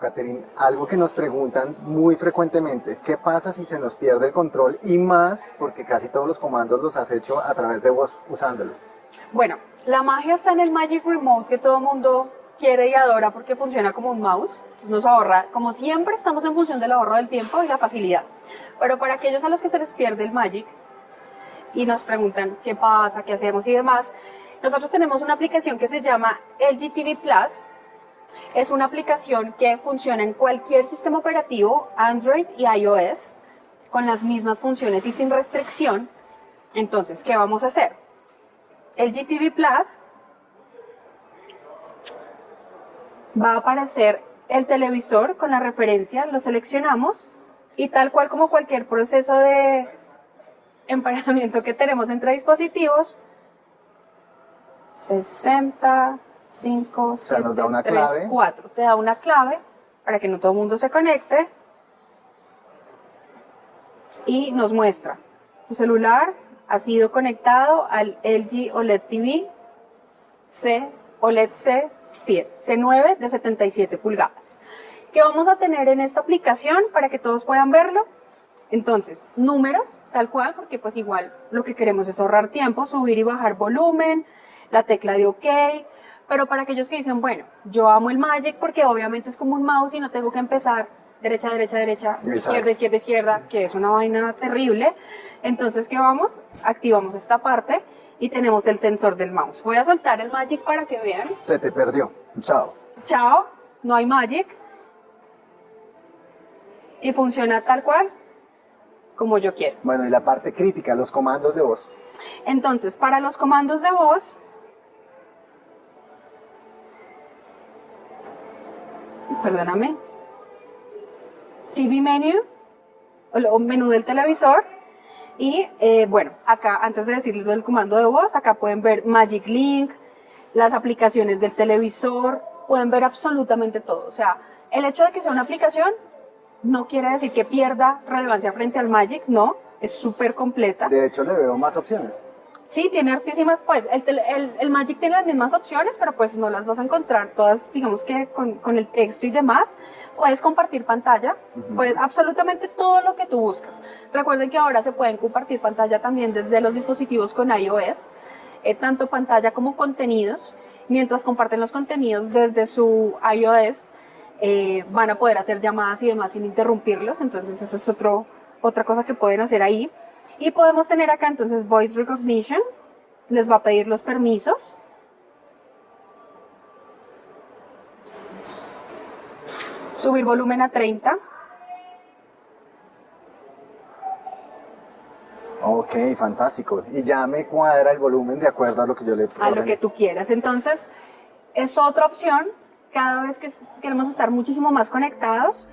Catherine, algo que nos preguntan muy frecuentemente, ¿qué pasa si se nos pierde el control? Y más porque casi todos los comandos los has hecho a través de voz usándolo. Bueno, la magia está en el Magic Remote que todo mundo quiere y adora porque funciona como un mouse. Nos ahorra, como siempre, estamos en función del ahorro del tiempo y la facilidad. Pero para aquellos a los que se les pierde el Magic y nos preguntan qué pasa, qué hacemos y demás, nosotros tenemos una aplicación que se llama LG TV Plus. Es una aplicación que funciona en cualquier sistema operativo, Android y iOS, con las mismas funciones y sin restricción. Entonces, ¿qué vamos a hacer? el GTV Plus va a aparecer el televisor con la referencia, lo seleccionamos y tal cual como cualquier proceso de emparejamiento que tenemos entre dispositivos, 60, 5, 7, 3, 4. Te da una clave para que no todo el mundo se conecte y nos muestra tu celular, ha sido conectado al LG OLED TV C OLED C7, C9 de 77 pulgadas. ¿Qué vamos a tener en esta aplicación para que todos puedan verlo? Entonces, números, tal cual, porque pues igual lo que queremos es ahorrar tiempo, subir y bajar volumen, la tecla de OK, pero para aquellos que dicen, bueno, yo amo el Magic porque obviamente es como un mouse y no tengo que empezar derecha, derecha, derecha, izquierda, izquierda, izquierda, que es una vaina terrible. Entonces, ¿qué vamos? Activamos esta parte y tenemos el sensor del mouse. Voy a soltar el Magic para que vean. Se te perdió. Chao. Chao. No hay Magic. Y funciona tal cual como yo quiero. Bueno, y la parte crítica, los comandos de voz. Entonces, para los comandos de voz, perdóname, TV Menu, o menú del televisor. Y eh, bueno, acá antes de decirles el comando de voz, acá pueden ver Magic Link, las aplicaciones del televisor, pueden ver absolutamente todo. O sea, el hecho de que sea una aplicación no quiere decir que pierda relevancia frente al Magic, no, es súper completa. De hecho, le veo más opciones. Sí, tiene hartísimas, pues, el, el, Magic tiene las mismas opciones, pero pues no las vas a encontrar todas, digamos que con, con el texto y demás. Puedes compartir pantalla, pues absolutamente todo lo que tú buscas. Recuerden que ahora se pueden compartir pantalla también desde los dispositivos con iOS, eh, tanto pantalla como contenidos. Mientras comparten los contenidos desde su iOS, eh, van a poder hacer llamadas y demás sin interrumpirlos, entonces eso es otro, otra cosa que pueden hacer ahí. Y podemos tener acá entonces Voice Recognition, les va a pedir los permisos. Subir volumen a 30. Ok, fantástico. Y ya me cuadra el volumen de acuerdo a lo que yo le A lo que tú quieras. Entonces, es otra opción. Cada vez que queremos estar muchísimo más conectados,